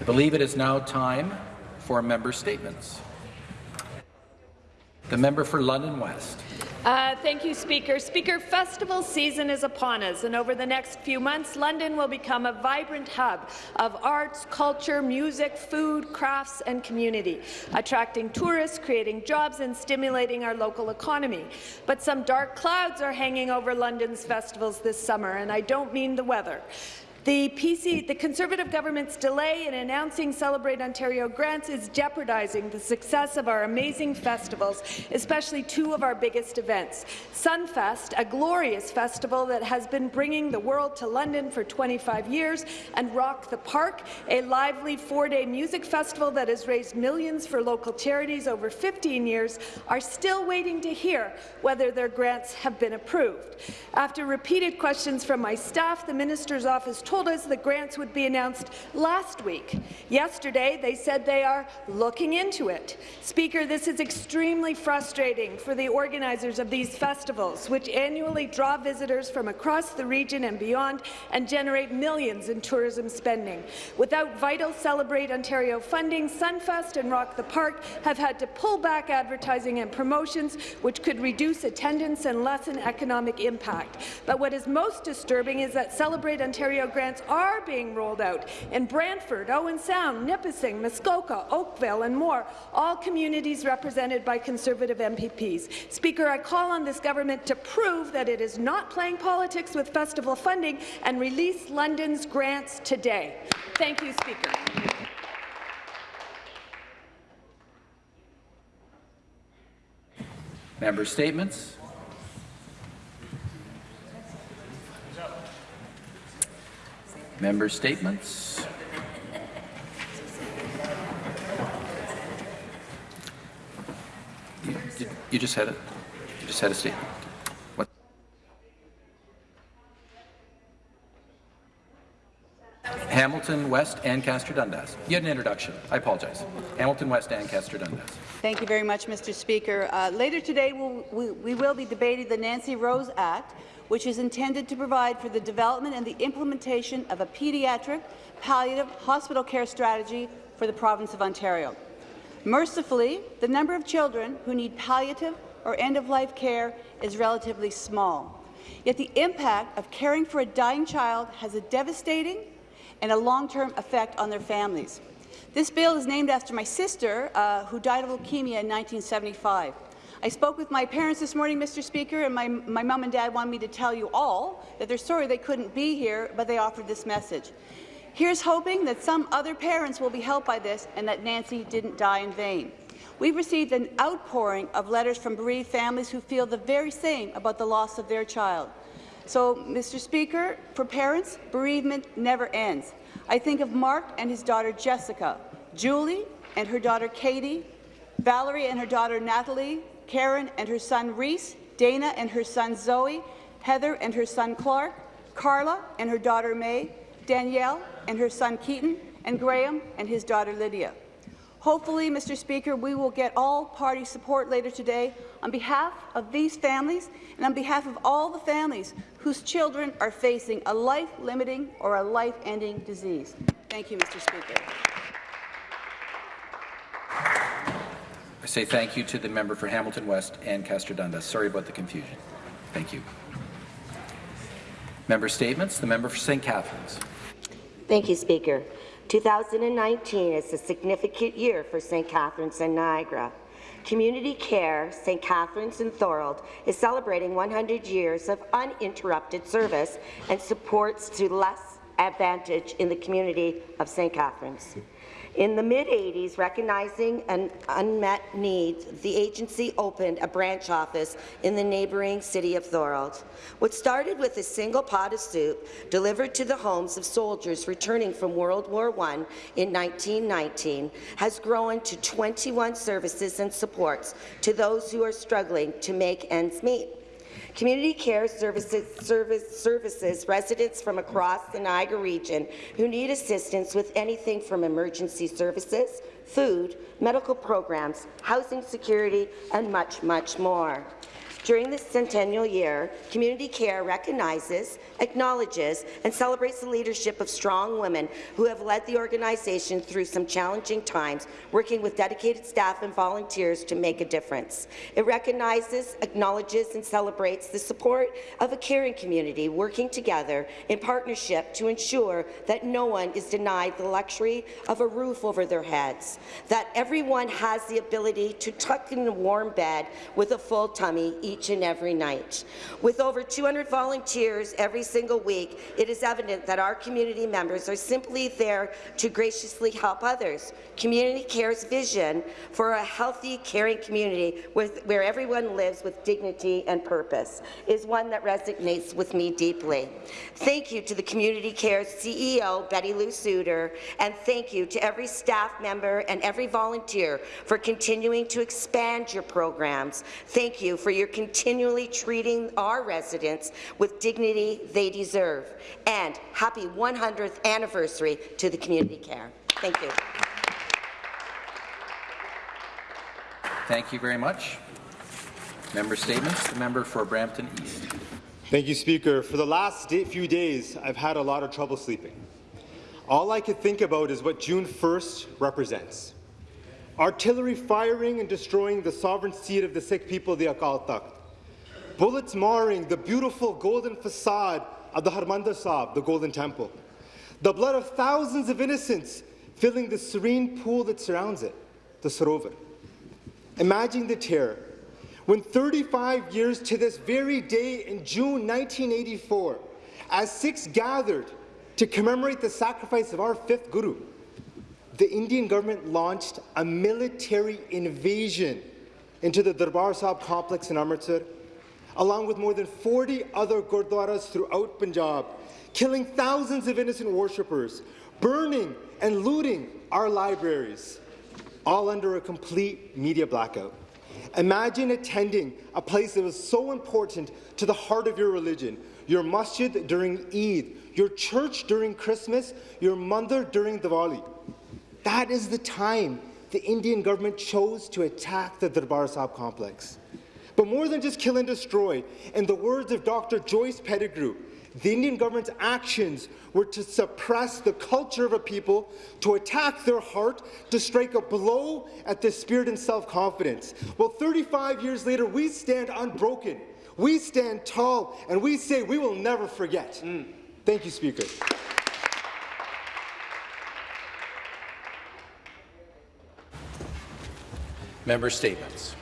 I believe it is now time for member statements. The member for London West. Uh, thank you, Speaker. Speaker, festival season is upon us, and over the next few months, London will become a vibrant hub of arts, culture, music, food, crafts, and community, attracting tourists, creating jobs, and stimulating our local economy. But some dark clouds are hanging over London's festivals this summer, and I don't mean the weather. The, PC, the Conservative government's delay in announcing Celebrate Ontario grants is jeopardizing the success of our amazing festivals, especially two of our biggest events. Sunfest, a glorious festival that has been bringing the world to London for 25 years, and Rock the Park, a lively four-day music festival that has raised millions for local charities over 15 years, are still waiting to hear whether their grants have been approved. After repeated questions from my staff, the minister's office told told us the grants would be announced last week. Yesterday, they said they are looking into it. Speaker, this is extremely frustrating for the organizers of these festivals, which annually draw visitors from across the region and beyond and generate millions in tourism spending. Without vital Celebrate Ontario funding, Sunfest and Rock the Park have had to pull back advertising and promotions, which could reduce attendance and lessen economic impact. But what is most disturbing is that Celebrate Ontario grants grants are being rolled out in Brantford, Owen Sound, Nipissing, Muskoka, Oakville, and more, all communities represented by Conservative MPPs. Speaker, I call on this government to prove that it is not playing politics with festival funding and release London's grants today. Thank you, Speaker. Member statements. Member statements. You, you just had it. You just had a statement. What? Hamilton West, Ancaster Dundas. You had an introduction. I apologize. Hamilton West, Ancaster Dundas. Thank you very much, Mr. Speaker. Uh, later today, we'll, we, we will be debating the Nancy Rose Act, which is intended to provide for the development and the implementation of a pediatric palliative hospital care strategy for the province of Ontario. Mercifully, the number of children who need palliative or end-of-life care is relatively small. Yet the impact of caring for a dying child has a devastating and a long-term effect on their families. This bill is named after my sister, uh, who died of leukemia in 1975. I spoke with my parents this morning, Mr. Speaker, and my, my mom and dad wanted me to tell you all that they're sorry they couldn't be here, but they offered this message. Here's hoping that some other parents will be helped by this and that Nancy didn't die in vain. We've received an outpouring of letters from bereaved families who feel the very same about the loss of their child. So, Mr. Speaker, for parents, bereavement never ends. I think of Mark and his daughter Jessica, Julie and her daughter Katie, Valerie and her daughter Natalie, Karen and her son Reese, Dana and her son Zoe, Heather and her son Clark, Carla and her daughter May, Danielle and her son Keaton, and Graham and his daughter Lydia. Hopefully, Mr. Speaker, we will get all party support later today on behalf of these families and on behalf of all the families whose children are facing a life-limiting or a life-ending disease. Thank you, Mr. Speaker. I say thank you to the member for Hamilton West Ancaster Dundas. Sorry about the confusion. Thank you. Member statements. The member for St. Catharines. Thank you, Speaker. 2019 is a significant year for St. Catharines and Niagara. Community Care, St. Catharines and Thorold is celebrating 100 years of uninterrupted service and supports to less advantage in the community of St. Catharines. In the mid-80s, recognizing an unmet need, the agency opened a branch office in the neighbouring city of Thorold. What started with a single pot of soup delivered to the homes of soldiers returning from World War I in 1919 has grown to 21 services and supports to those who are struggling to make ends meet. Community care services, service, services residents from across the Niagara region who need assistance with anything from emergency services, food, medical programs, housing security, and much, much more. During this centennial year, Community Care recognizes, acknowledges, and celebrates the leadership of strong women who have led the organization through some challenging times, working with dedicated staff and volunteers to make a difference. It recognizes, acknowledges, and celebrates the support of a caring community working together in partnership to ensure that no one is denied the luxury of a roof over their heads, that everyone has the ability to tuck in a warm bed with a full tummy each and every night. With over 200 volunteers every single week, it is evident that our community members are simply there to graciously help others. Community Care's vision for a healthy, caring community with, where everyone lives with dignity and purpose is one that resonates with me deeply. Thank you to the Community Care's CEO, Betty Lou Souter, and thank you to every staff member and every volunteer for continuing to expand your programs. Thank you for your continually treating our residents with dignity they deserve. And happy 100th anniversary to the Community Care. Thank you. Thank you very much. Member statements. The member for Brampton East. Thank you, Speaker. For the last few days, I've had a lot of trouble sleeping. All I could think about is what June 1st represents. Artillery firing and destroying the sovereign seat of the Sikh people, the Akal Takht. Bullets marring the beautiful golden facade of the Harmandir Sahib, the Golden Temple. The blood of thousands of innocents filling the serene pool that surrounds it, the Sarovar. Imagine the terror when 35 years to this very day in June 1984, as Sikhs gathered to commemorate the sacrifice of our fifth Guru, the Indian government launched a military invasion into the Darbar Sahib complex in Amritsar, along with more than 40 other gurdwaras throughout Punjab, killing thousands of innocent worshippers, burning and looting our libraries, all under a complete media blackout. Imagine attending a place that was so important to the heart of your religion, your masjid during Eid, your church during Christmas, your mandir during Diwali. That is the time the Indian government chose to attack the Darbar Sahib complex. But more than just kill and destroy, in the words of Dr. Joyce Pettigrew, the Indian government's actions were to suppress the culture of a people, to attack their heart, to strike a blow at their spirit and self-confidence. Well, 35 years later, we stand unbroken. We stand tall, and we say we will never forget. Mm. Thank you, Speaker. Member statements.